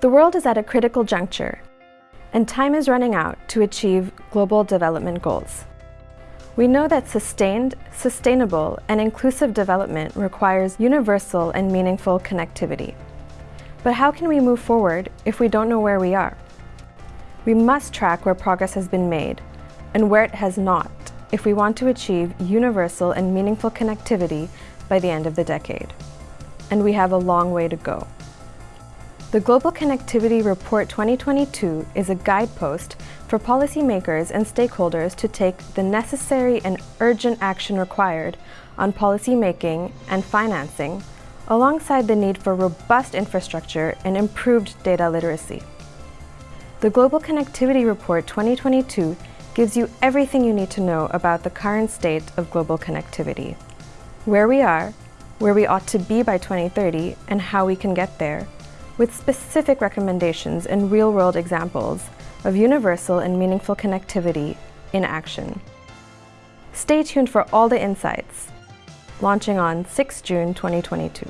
The world is at a critical juncture, and time is running out to achieve global development goals. We know that sustained, sustainable, and inclusive development requires universal and meaningful connectivity. But how can we move forward if we don't know where we are? We must track where progress has been made and where it has not if we want to achieve universal and meaningful connectivity by the end of the decade. And we have a long way to go. The Global Connectivity Report 2022 is a guidepost for policymakers and stakeholders to take the necessary and urgent action required on policy making and financing, alongside the need for robust infrastructure and improved data literacy. The Global Connectivity Report 2022 gives you everything you need to know about the current state of global connectivity, where we are, where we ought to be by 2030, and how we can get there, with specific recommendations and real-world examples of universal and meaningful connectivity in action. Stay tuned for all the insights, launching on 6 June 2022.